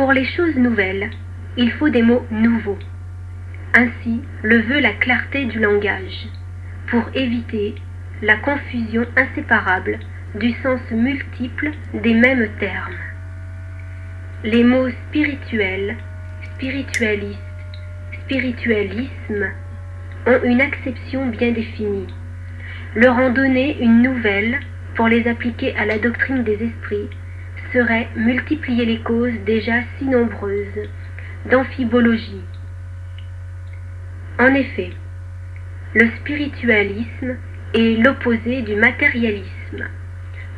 Pour les choses nouvelles, il faut des mots nouveaux. Ainsi le veut la clarté du langage, pour éviter la confusion inséparable du sens multiple des mêmes termes. Les mots spirituel, spiritualiste, spiritualisme ont une acception bien définie. Leur en donner une nouvelle pour les appliquer à la doctrine des esprits serait multiplier les causes déjà si nombreuses d'amphibologie. En effet, le spiritualisme est l'opposé du matérialisme.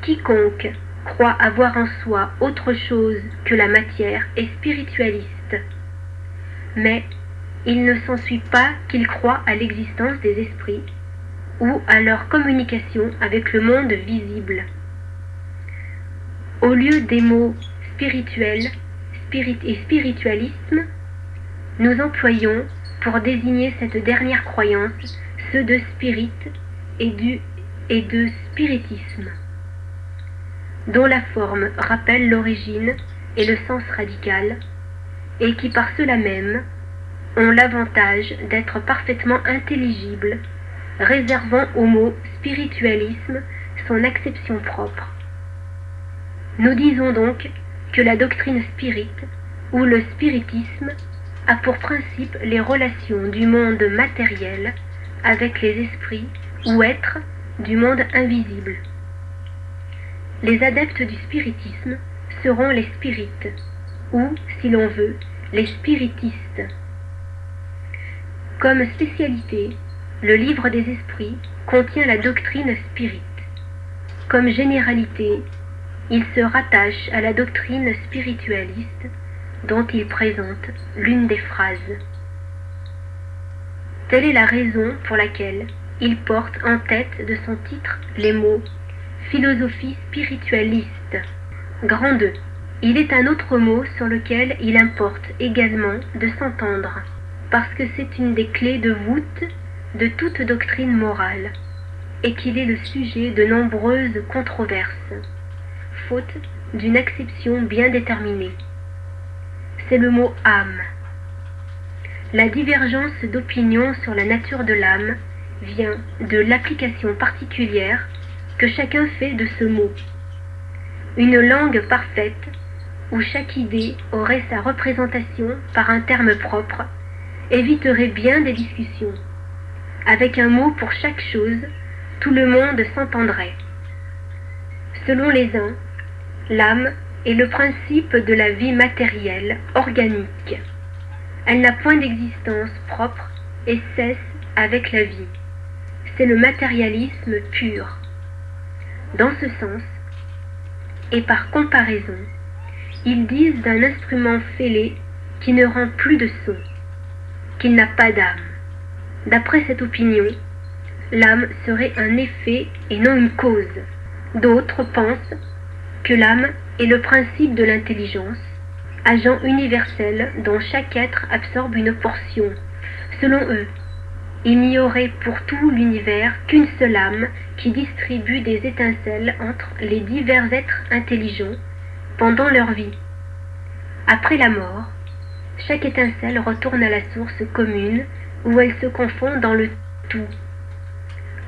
Quiconque croit avoir en soi autre chose que la matière est spiritualiste. Mais il ne s'ensuit pas qu'il croit à l'existence des esprits ou à leur communication avec le monde visible. Au lieu des mots spirituel spirit et spiritualisme, nous employons pour désigner cette dernière croyance ceux de spirit et, et de spiritisme, dont la forme rappelle l'origine et le sens radical, et qui par cela même ont l'avantage d'être parfaitement intelligibles, réservant au mot spiritualisme son acception propre. Nous disons donc que la doctrine spirit ou le spiritisme a pour principe les relations du monde matériel avec les esprits ou êtres du monde invisible. Les adeptes du spiritisme seront les spirites, ou, si l'on veut, les spiritistes. Comme spécialité, le livre des esprits contient la doctrine spirite. Comme généralité, il se rattache à la doctrine spiritualiste dont il présente l'une des phrases. Telle est la raison pour laquelle il porte en tête de son titre les mots philosophie spiritualiste. Grand 2. Il est un autre mot sur lequel il importe également de s'entendre, parce que c'est une des clés de voûte de toute doctrine morale, et qu'il est le sujet de nombreuses controverses, d'une acception bien déterminée. C'est le mot âme. La divergence d'opinion sur la nature de l'âme vient de l'application particulière que chacun fait de ce mot. Une langue parfaite, où chaque idée aurait sa représentation par un terme propre, éviterait bien des discussions. Avec un mot pour chaque chose, tout le monde s'entendrait. Selon les uns, l'âme est le principe de la vie matérielle, organique. Elle n'a point d'existence propre et cesse avec la vie. C'est le matérialisme pur. Dans ce sens, et par comparaison, ils disent d'un instrument fêlé qui ne rend plus de son, qu'il n'a pas d'âme. D'après cette opinion, l'âme serait un effet et non une cause. D'autres pensent que l'âme est le principe de l'intelligence, agent universel dont chaque être absorbe une portion. Selon eux, il n'y aurait pour tout l'univers qu'une seule âme qui distribue des étincelles entre les divers êtres intelligents pendant leur vie. Après la mort, chaque étincelle retourne à la source commune où elle se confond dans le tout.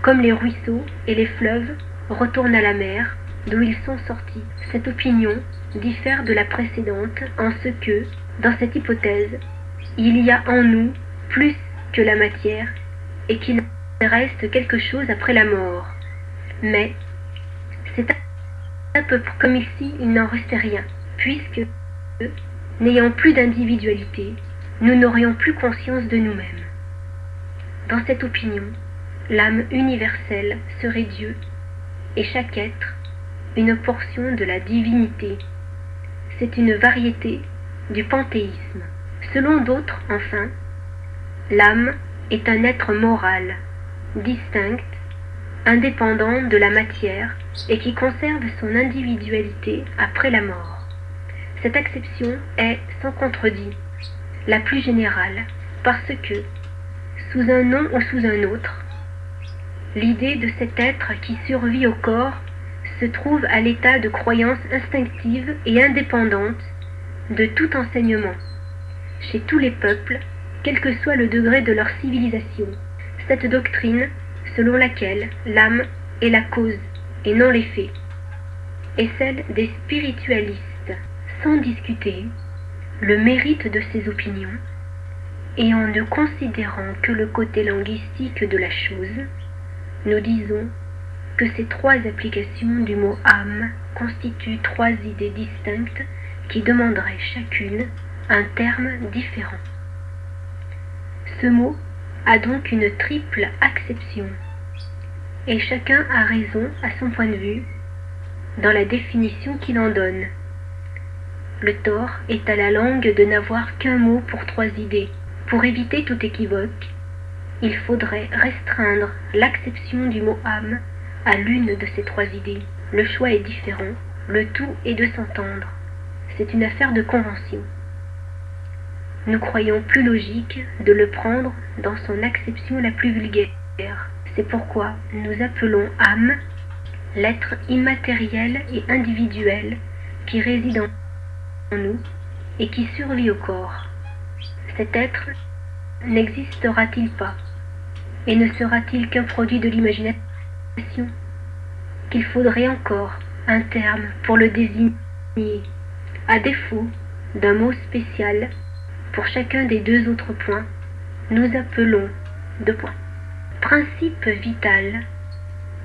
Comme les ruisseaux et les fleuves retournent à la mer d'où ils sont sortis. Cette opinion diffère de la précédente en ce que, dans cette hypothèse, il y a en nous plus que la matière et qu'il reste quelque chose après la mort. Mais c'est un peu comme ici il n'en restait rien, puisque, n'ayant plus d'individualité, nous n'aurions plus conscience de nous-mêmes. Dans cette opinion, l'âme universelle serait Dieu, et chaque être une portion de la divinité. C'est une variété du panthéisme. Selon d'autres, enfin, l'âme est un être moral, distinct, indépendant de la matière et qui conserve son individualité après la mort. Cette acception est, sans contredit, la plus générale, parce que, sous un nom ou sous un autre, l'idée de cet être qui survit au corps se trouve à l'état de croyance instinctive et indépendante de tout enseignement, chez tous les peuples, quel que soit le degré de leur civilisation, cette doctrine selon laquelle l'âme est la cause et non l'effet, est celle des spiritualistes, sans discuter le mérite de ces opinions, et en ne considérant que le côté linguistique de la chose, nous disons que ces trois applications du mot âme constituent trois idées distinctes qui demanderaient chacune un terme différent. Ce mot a donc une triple acception, et chacun a raison à son point de vue dans la définition qu'il en donne. Le tort est à la langue de n'avoir qu'un mot pour trois idées. Pour éviter tout équivoque, il faudrait restreindre l'acception du mot âme à l'une de ces trois idées. Le choix est différent, le tout est de s'entendre. C'est une affaire de convention. Nous croyons plus logique de le prendre dans son acception la plus vulgaire. C'est pourquoi nous appelons âme l'être immatériel et individuel qui réside en nous et qui survit au corps. Cet être n'existera-t-il pas et ne sera-t-il qu'un produit de l'imagination? Qu'il faudrait encore un terme pour le désigner, à défaut d'un mot spécial pour chacun des deux autres points, nous appelons deux points. Principe vital,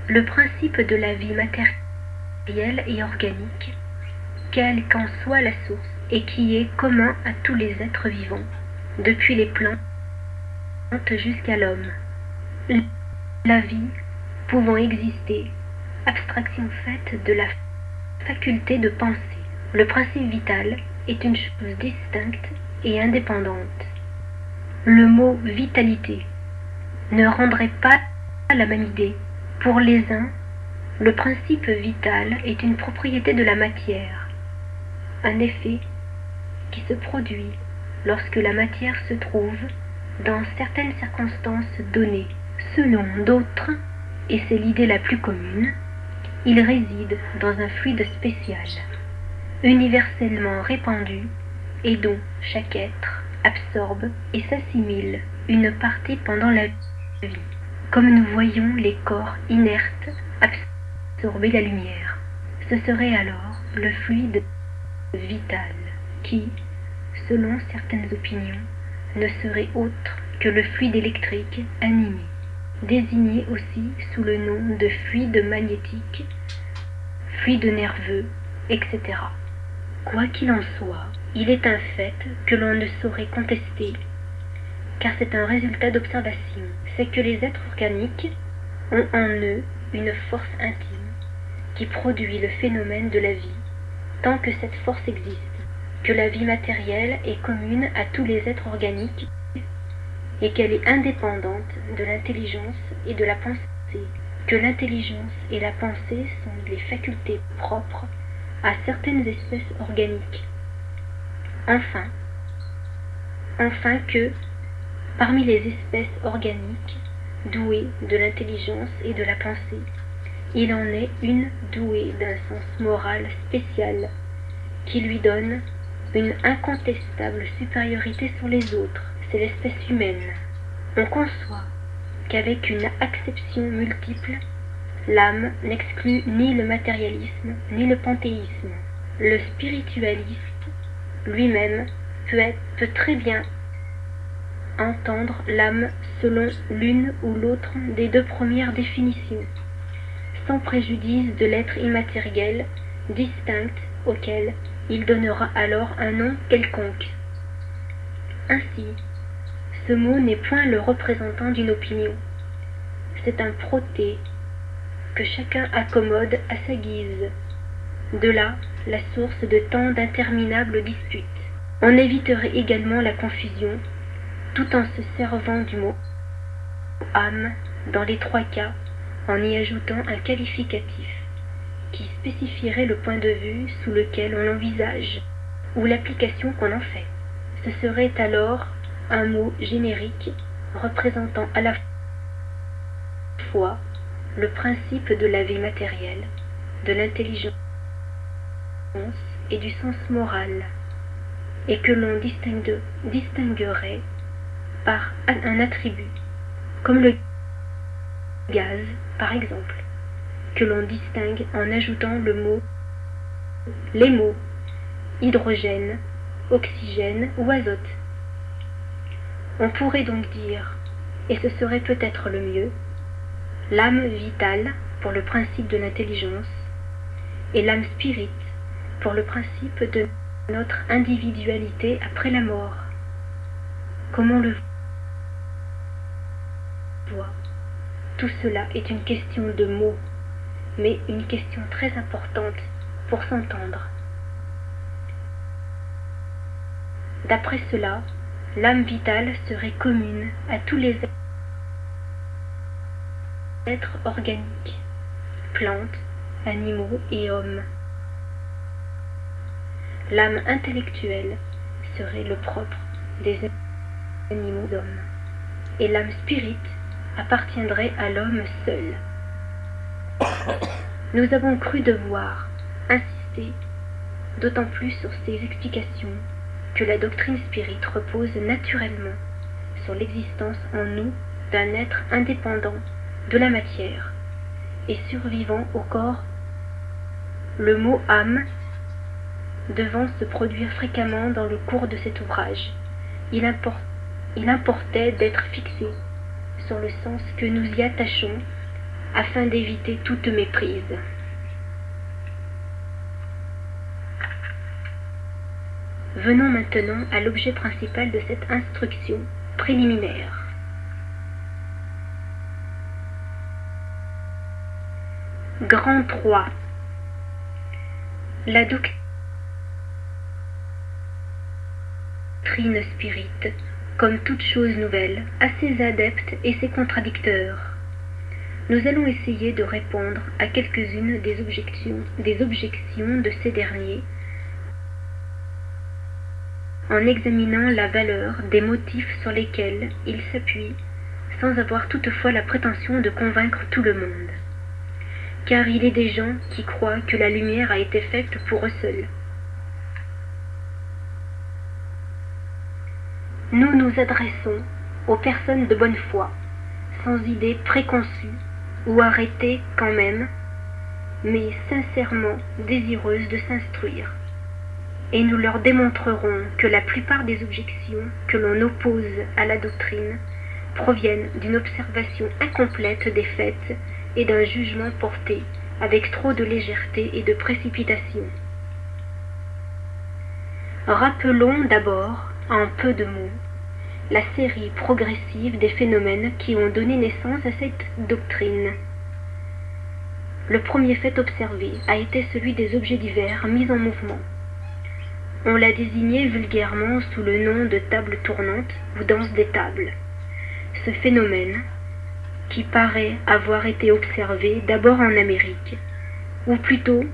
le principe de la vie matérielle et organique, quelle qu'en soit la source, et qui est commun à tous les êtres vivants, depuis les plantes jusqu'à l'homme. La vie pouvant exister, abstraction faite de la faculté de penser. Le principe vital est une chose distincte et indépendante. Le mot vitalité ne rendrait pas la même idée. Pour les uns, le principe vital est une propriété de la matière, un effet qui se produit lorsque la matière se trouve dans certaines circonstances données. Selon d'autres, et c'est l'idée la plus commune, il réside dans un fluide spécial, universellement répandu et dont chaque être absorbe et s'assimile une partie pendant la vie, comme nous voyons les corps inertes absorber la lumière. Ce serait alors le fluide vital qui, selon certaines opinions, ne serait autre que le fluide électrique animé, désigné aussi sous le nom de fluide magnétique, fluide nerveux, etc. Quoi qu'il en soit, il est un fait que l'on ne saurait contester, car c'est un résultat d'observation, c'est que les êtres organiques ont en eux une force intime qui produit le phénomène de la vie, tant que cette force existe, que la vie matérielle est commune à tous les êtres organiques et qu'elle est indépendante de l'intelligence et de la pensée, que l'intelligence et la pensée sont les facultés propres à certaines espèces organiques. Enfin, enfin que, parmi les espèces organiques douées de l'intelligence et de la pensée, il en est une douée d'un sens moral spécial qui lui donne une incontestable supériorité sur les autres, c'est l'espèce humaine. On conçoit qu'avec une acception multiple, l'âme n'exclut ni le matérialisme ni le panthéisme. Le spiritualiste lui-même peut, peut très bien entendre l'âme selon l'une ou l'autre des deux premières définitions, sans préjudice de l'être immatériel distinct auquel il donnera alors un nom quelconque. Ainsi, ce mot n'est point le représentant d'une opinion, c'est un proté que chacun accommode à sa guise. De là la source de tant d'interminables disputes. On éviterait également la confusion tout en se servant du mot âme dans les trois cas en y ajoutant un qualificatif qui spécifierait le point de vue sous lequel on l'envisage ou l'application qu'on en fait. Ce serait alors un mot générique représentant à la fois le principe de la vie matérielle, de l'intelligence et du sens moral, et que l'on distinguerait par un attribut, comme le gaz par exemple, que l'on distingue en ajoutant le mot, les mots hydrogène, oxygène ou azote. On pourrait donc dire, et ce serait peut-être le mieux, l'âme vitale pour le principe de l'intelligence et l'âme spirite pour le principe de notre individualité après la mort. Comment le voit? Tout cela est une question de mots, mais une question très importante pour s'entendre. D'après cela, l'âme vitale serait commune à tous les êtres organiques, plantes, animaux et hommes. L'âme intellectuelle serait le propre des animaux d'hommes, et l'âme spirite appartiendrait à l'homme seul. Nous avons cru devoir insister d'autant plus sur ces explications que la doctrine spirite repose naturellement sur l'existence en nous d'un être indépendant de la matière et survivant au corps. Le mot âme devant se produire fréquemment dans le cours de cet ouvrage. Il, importait d'être fixé sur le sens que nous y attachons afin d'éviter toute méprise. Venons maintenant à l'objet principal de cette instruction préliminaire. Grand 3. La doctrine spirite, comme toute chose nouvelle, a ses adeptes et ses contradicteurs. Nous allons essayer de répondre à quelques-unes des objections, des objections de ces derniers en examinant la valeur des motifs sur lesquels ils s'appuient, sans avoir toutefois la prétention de convaincre tout le monde. Car il est des gens qui croient que la lumière a été faite pour eux seuls. Nous nous adressons aux personnes de bonne foi, sans idées préconçues ou arrêtées quand même, mais sincèrement désireuses de s'instruire et nous leur démontrerons que la plupart des objections que l'on oppose à la doctrine proviennent d'une observation incomplète des faits et d'un jugement porté avec trop de légèreté et de précipitation. Rappelons d'abord, en peu de mots, la série progressive des phénomènes qui ont donné naissance à cette doctrine. Le premier fait observé a été celui des objets divers mis en mouvement. On l'a désigné vulgairement sous le nom de table tournante ou danse des tables. Ce phénomène, qui paraît avoir été observé d'abord en Amérique, ou plutôt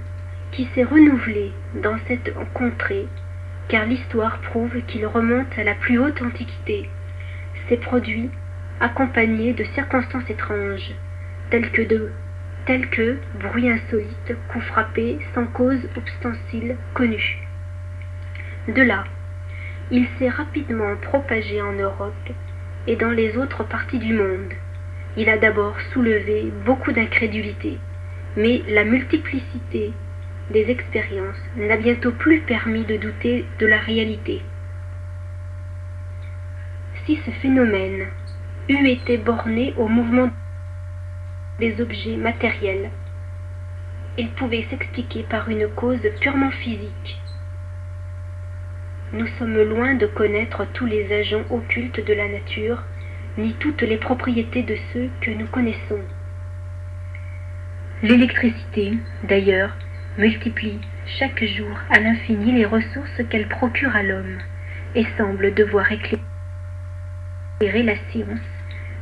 qui s'est renouvelé dans cette contrée, car l'histoire prouve qu'il remonte à la plus haute antiquité, s'est produit accompagné de circonstances étranges, telles que de tels que bruit insolite, coup frappé, sans cause obstancile connue. De là, il s'est rapidement propagé en Europe et dans les autres parties du monde. Il a d'abord soulevé beaucoup d'incrédulité, mais la multiplicité des expériences n'a bientôt plus permis de douter de la réalité. Si ce phénomène eût été borné au mouvement des objets matériels, il pouvait s'expliquer par une cause purement physique nous sommes loin de connaître tous les agents occultes de la nature, ni toutes les propriétés de ceux que nous connaissons. L'électricité, d'ailleurs, multiplie chaque jour à l'infini les ressources qu'elle procure à l'homme, et semble devoir éclairer la science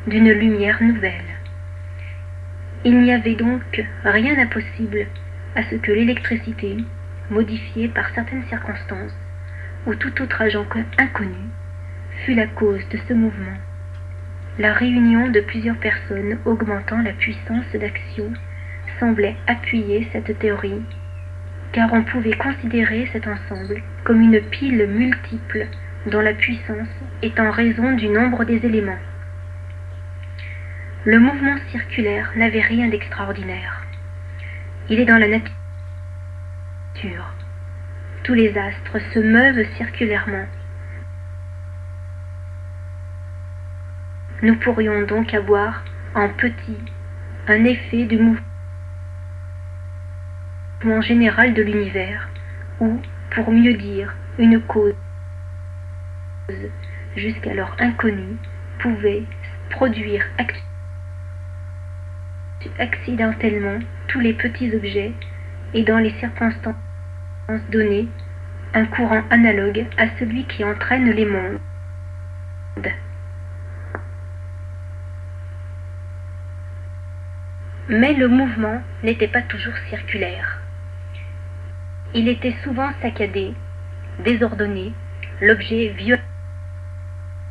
d'une lumière nouvelle. Il n'y avait donc rien d'impossible à ce que l'électricité, modifiée par certaines circonstances, ou tout autre agent inconnu, fut la cause de ce mouvement. La réunion de plusieurs personnes augmentant la puissance d'action semblait appuyer cette théorie, car on pouvait considérer cet ensemble comme une pile multiple dont la puissance est en raison du nombre des éléments. Le mouvement circulaire n'avait rien d'extraordinaire. Il est dans la nature. Tous les astres se meuvent circulairement. Nous pourrions donc avoir en petit un effet du mouvement général de l'univers, ou, pour mieux dire, une cause jusqu'alors inconnue, pouvait produire accidentellement tous les petits objets et dans les circonstances données un courant analogue à celui qui entraîne les mondes. Mais le mouvement n'était pas toujours circulaire. Il était souvent saccadé, désordonné, l'objet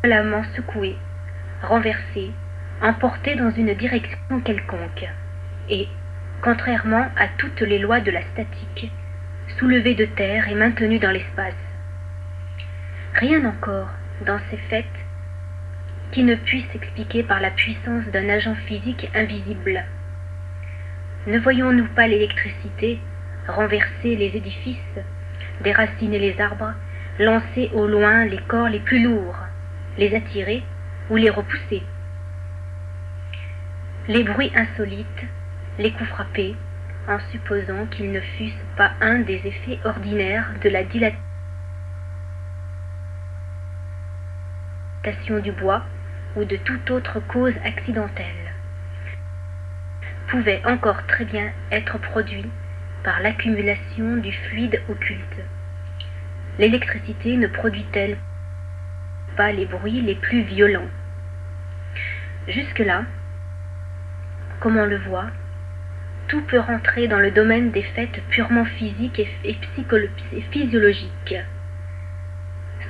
violemment secoué, renversé, emporté dans une direction quelconque, et, contrairement à toutes les lois de la statique, soulevé de terre et maintenu dans l'espace. Rien encore dans ces faits qui ne puisse s'expliquer par la puissance d'un agent physique invisible. Ne voyons-nous pas l'électricité renverser les édifices, déraciner les arbres, lancer au loin les corps les plus lourds, les attirer ou les repousser? Les bruits insolites, les coups frappés, en supposant qu'ils ne fussent pas un des effets ordinaires de la dilatation du bois ou de toute autre cause accidentelle, pouvaient encore très bien être produits par l'accumulation du fluide occulte. L'électricité ne produit-elle pas les bruits les plus violents? Jusque-là, comme on le voit, tout peut rentrer dans le domaine des faits purement physiques et, physiologiques.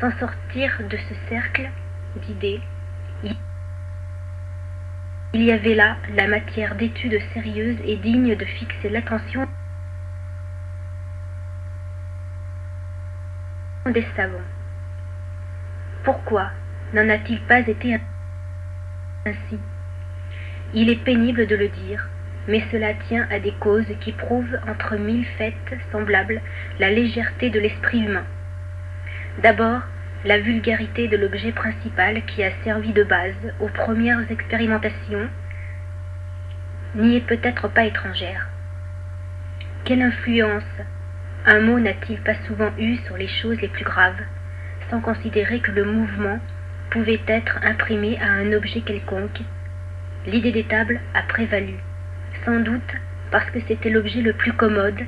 Sans sortir de ce cercle d'idées, il y avait là la matière d'études sérieuses et dignes de fixer l'attention des savants. Pourquoi n'en a-t-il pas été ainsi? Il est pénible de le dire, mais cela tient à des causes qui prouvent entre mille faits semblables la légèreté de l'esprit humain. D'abord, la vulgarité de l'objet principal qui a servi de base aux premières expérimentations n'y est peut-être pas étrangère. Quelle influence un mot n'a-t-il pas souvent eu sur les choses les plus graves, sans considérer que le mouvement pouvait être imprimé à un objet quelconque? L'idée des tables a prévalu, sans doute parce que c'était l'objet le plus commode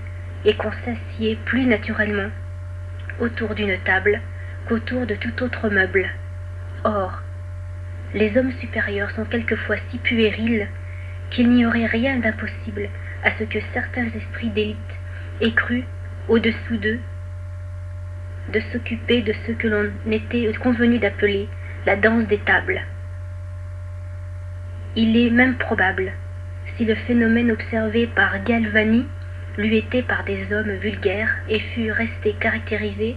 et qu'on s'assied plus naturellement autour d'une table qu'autour de tout autre meuble. Or, les hommes supérieurs sont quelquefois si puérils qu'il n'y aurait rien d'impossible à ce que certains esprits d'élite aient cru au-dessous d'eux, de s'occuper de ce que l'on était convenu d'appeler la danse des tables. Il est même probable, si le phénomène observé par Galvani lui était par des hommes vulgaires et fût resté caractérisé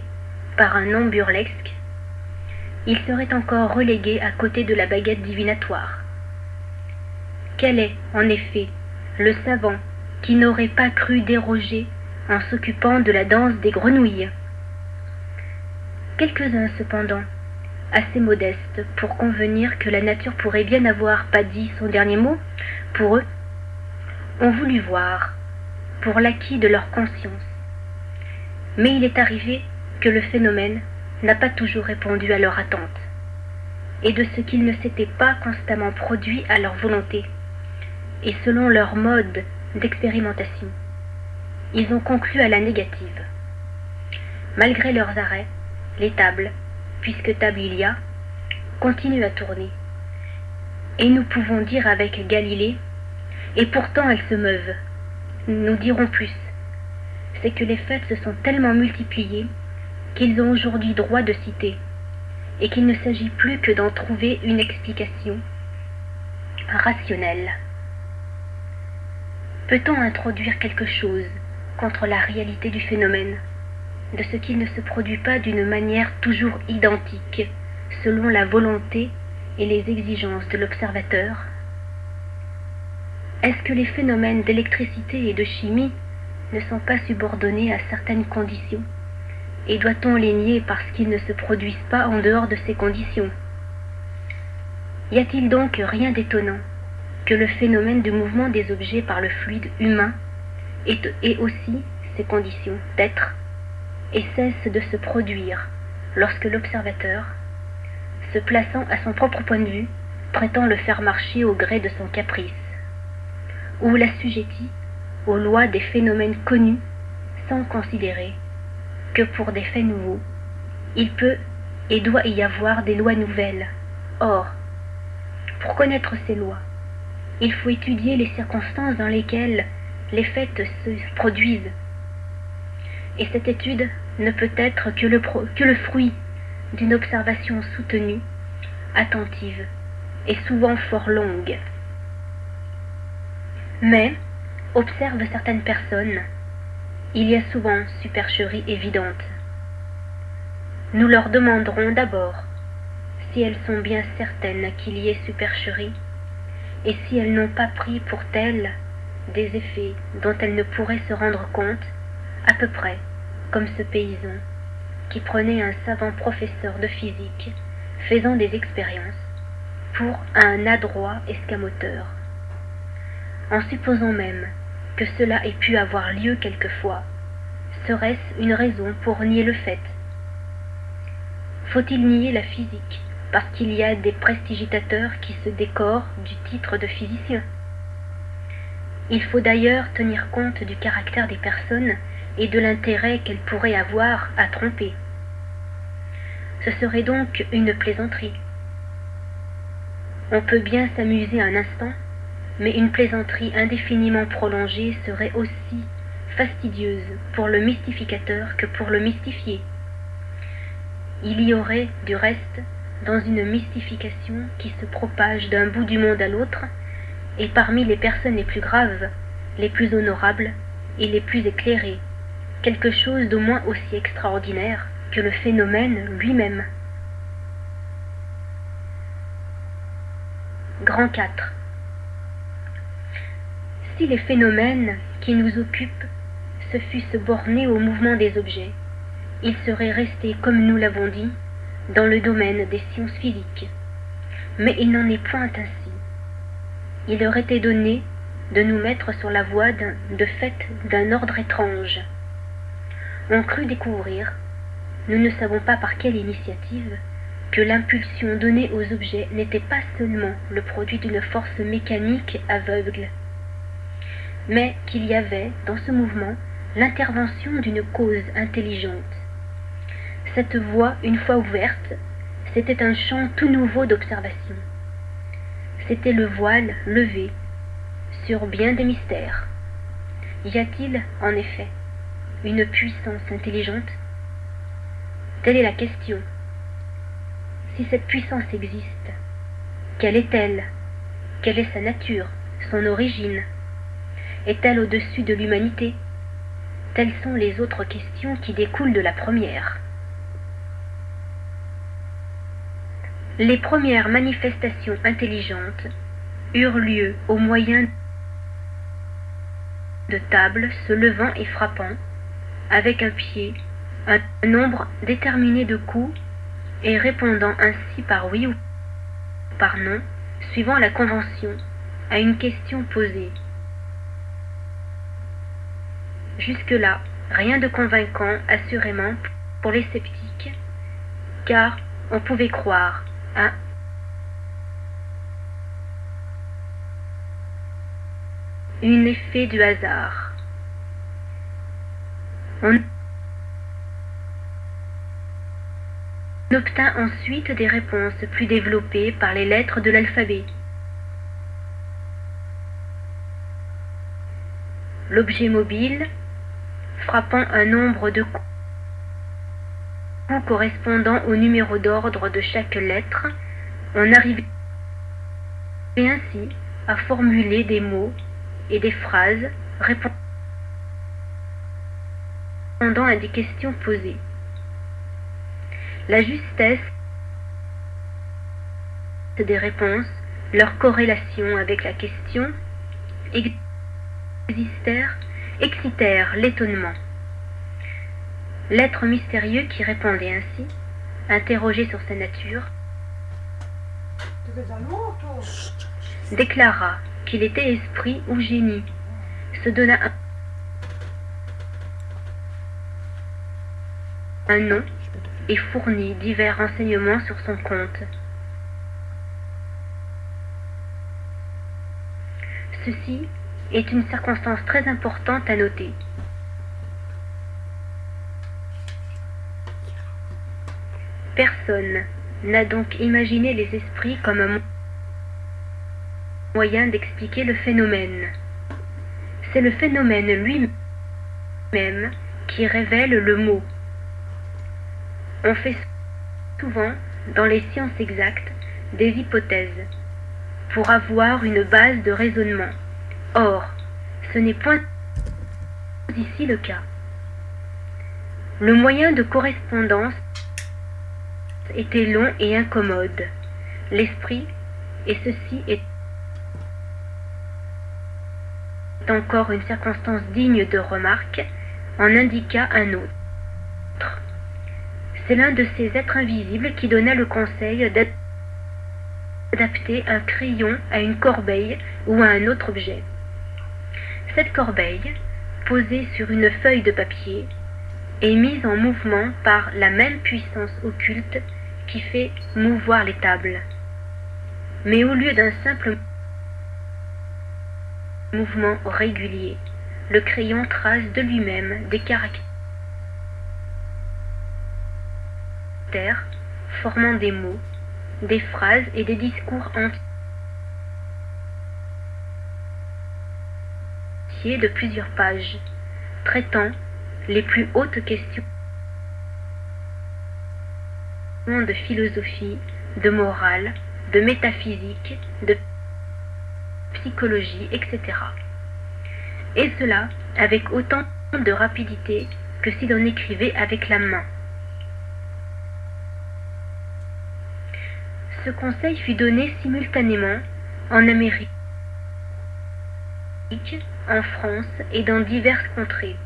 par un nom burlesque, il serait encore relégué à côté de la baguette divinatoire. Quel est, en effet, le savant qui n'aurait pas cru déroger en s'occupant de la danse des grenouilles? Quelques-uns, cependant, assez modestes pour convenir que la nature pourrait bien avoir pas dit son dernier mot, pour eux, ont voulu voir, pour l'acquis de leur conscience. Mais il est arrivé que le phénomène n'a pas toujours répondu à leur attente, et de ce qu'il ne s'était pas constamment produit à leur volonté, et selon leur mode d'expérimentation ils ont conclu à la négative. Malgré leurs arrêts, les tables, puisque table il y a, continuent à tourner. Et nous pouvons dire avec Galilée, et pourtant elles se meuvent. Nous dirons plus. C'est que les faits se sont tellement multipliés qu'ils ont aujourd'hui droit de citer, et qu'il ne s'agit plus que d'en trouver une explication rationnelle. Peut-on introduire quelque chose contre la réalité du phénomène, de ce qu'il ne se produit pas d'une manière toujours identique, selon la volonté et les exigences de l'observateur? Est-ce que les phénomènes d'électricité et de chimie ne sont pas subordonnés à certaines conditions Et doit-on les nier parce qu'ils ne se produisent pas en dehors de ces conditions Y a-t-il donc rien d'étonnant que le phénomène de mouvement des objets par le fluide humain ait aussi ses conditions d'être et cesse de se produire lorsque l'observateur, se plaçant à son propre point de vue, prétend le faire marcher au gré de son caprice, ou l'assujettit aux lois des phénomènes connus sans considérer que pour des faits nouveaux, il peut et doit y avoir des lois nouvelles. Or, pour connaître ces lois, il faut étudier les circonstances dans lesquelles les faits se produisent. Et cette étude ne peut être que le, que le fruit d'une observation soutenue, attentive et souvent fort longue. Mais, observe certaines personnes, il y a souvent supercherie évidente. Nous leur demanderons d'abord si elles sont bien certaines qu'il y ait supercherie, et si elles n'ont pas pris pour telles des effets dont elles ne pourraient se rendre compte, à peu près comme ce paysan qui prenait un savant professeur de physique faisant des expériences pour un adroit escamoteur. En supposant même que cela ait pu avoir lieu quelquefois, serait-ce une raison pour nier le fait? Faut-il nier la physique parce qu'il y a des prestigitateurs qui se décorent du titre de physicien? Il faut d'ailleurs tenir compte du caractère des personnes et de l'intérêt qu'elles pourraient avoir à tromper. Ce serait donc une plaisanterie. On peut bien s'amuser un instant, mais une plaisanterie indéfiniment prolongée serait aussi fastidieuse pour le mystificateur que pour le mystifié. Il y aurait, du reste, dans une mystification qui se propage d'un bout du monde à l'autre, et parmi les personnes les plus graves, les plus honorables et les plus éclairées, quelque chose d'au moins aussi extraordinaire que le phénomène lui-même. Grand 4 Si les phénomènes qui nous occupent se fussent bornés au mouvement des objets, ils seraient restés, comme nous l'avons dit, dans le domaine des sciences physiques. Mais il n'en est point ainsi. Il leur était donné de nous mettre sur la voie de fait d'un ordre étrange. On crut découvrir, nous ne savons pas par quelle initiative, que l'impulsion donnée aux objets n'était pas seulement le produit d'une force mécanique aveugle, mais qu'il y avait dans ce mouvement l'intervention d'une cause intelligente cette voie, une fois ouverte, c'était un champ tout nouveau d'observation. C'était le voile levé sur bien des mystères. Y a-t-il, en effet, une puissance intelligente? Telle est la question. Si cette puissance existe, quelle est-elle? Quelle est sa nature, son origine? Est-elle au-dessus de l'humanité? Telles sont les autres questions qui découlent de la première. Les premières manifestations intelligentes eurent lieu au moyen de tables se levant et frappant, avec un pied, un nombre déterminé de coups, et répondant ainsi par oui ou par non, suivant la convention, à une question posée. Jusque-là, rien de convaincant, assurément, pour les sceptiques, car on pouvait croire un effet du hasard. On obtint ensuite des réponses plus développées par les lettres de l'alphabet. L'objet mobile, frappant un nombre de coups, correspondant au numéro d'ordre de chaque lettre, on arrivait ainsi à formuler des mots et des phrases répondant à des questions posées. La justesse des réponses, leur corrélation avec la question, existèrent, excitèrent l'étonnement. L'être mystérieux qui répondait ainsi, interrogé sur sa nature, déclara qu'il était esprit ou génie, se donna un nom et fournit divers renseignements sur son compte. Ceci est une circonstance très importante à noter. Personne n'a donc imaginé les esprits comme un moyen d'expliquer le phénomène. C'est le phénomène lui-même qui révèle le mot. On fait souvent, dans les sciences exactes, des hypothèses pour avoir une base de raisonnement. Or, ce n'est point ici le cas. Le moyen de correspondance était long et incommode. L'esprit, et ceci est encore une circonstance digne de remarque, en indiqua un autre. C'est l'un de ces êtres invisibles qui donna le conseil d'adapter un crayon à une corbeille ou à un autre objet. Cette corbeille, posée sur une feuille de papier, est mise en mouvement par la même puissance occulte qui fait mouvoir les tables. Mais au lieu d'un simple mouvement régulier, le crayon trace de lui-même des caractères formant des mots, des phrases et des discours entiers de plusieurs pages, traitant les plus hautes questions de philosophie, de morale, de métaphysique, de psychologie, etc. Et cela avec autant de rapidité que si l'on écrivait avec la main. Ce conseil fut donné simultanément en Amérique, en France et dans diverses contrées.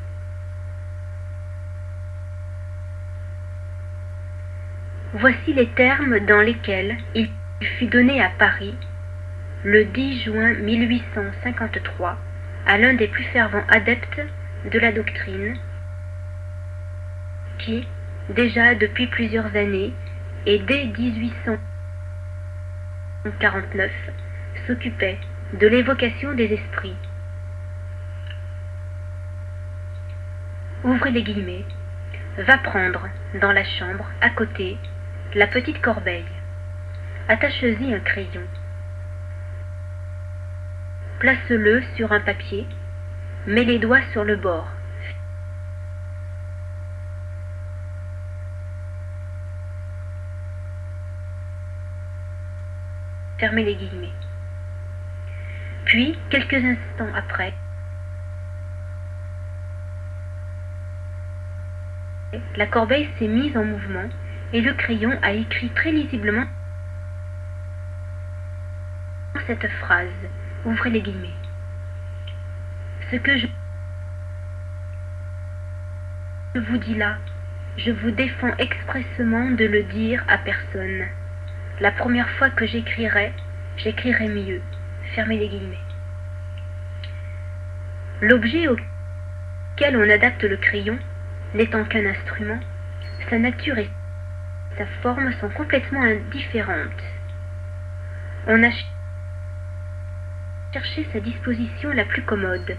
Voici les termes dans lesquels il fut donné à Paris, le 10 juin 1853, à l'un des plus fervents adeptes de la doctrine, qui, déjà depuis plusieurs années, et dès 1849, s'occupait de l'évocation des esprits. Ouvrez les guillemets. Va prendre, dans la chambre, à côté, la petite corbeille. Attache-y un crayon. Place-le sur un papier. Mets les doigts sur le bord. Fermez les guillemets. Puis, quelques instants après, la corbeille s'est mise en mouvement et le crayon a écrit très lisiblement cette phrase. Ouvrez les guillemets. Ce que je vous dis là, je vous défends expressement de le dire à personne. La première fois que j'écrirai, j'écrirai mieux. Fermez les guillemets. L'objet auquel on adapte le crayon, n'étant qu'un instrument, sa nature est sa forme sont complètement indifférentes. On a cherché sa disposition la plus commode.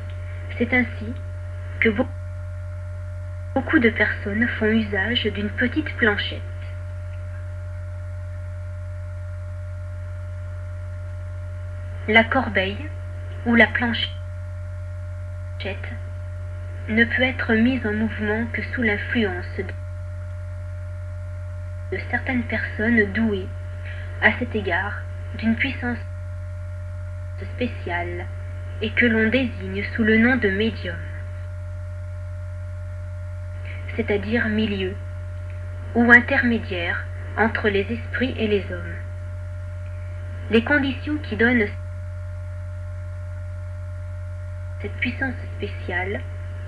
C'est ainsi que beaucoup de personnes font usage d'une petite planchette. La corbeille ou la planchette ne peut être mise en mouvement que sous l'influence de certaines personnes douées, à cet égard, d'une puissance spéciale, et que l'on désigne sous le nom de médium. c'est-à-dire milieu, ou intermédiaire entre les esprits et les hommes. Les conditions qui donnent cette puissance spéciale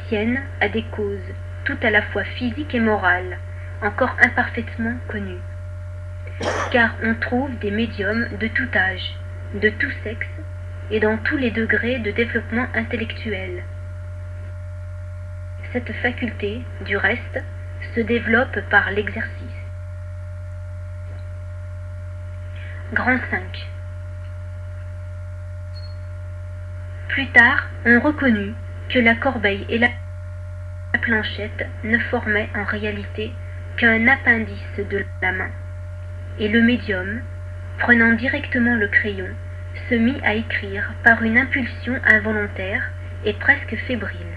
tiennent à des causes tout à la fois physiques et morales, encore imparfaitement connues. Car on trouve des médiums de tout âge, de tout sexe et dans tous les degrés de développement intellectuel. Cette faculté, du reste, se développe par l'exercice. Grand 5 Plus tard, on reconnut que la corbeille et la planchette ne formaient en réalité qu'un appendice de la main, et le médium, prenant directement le crayon, se mit à écrire par une impulsion involontaire et presque fébrile.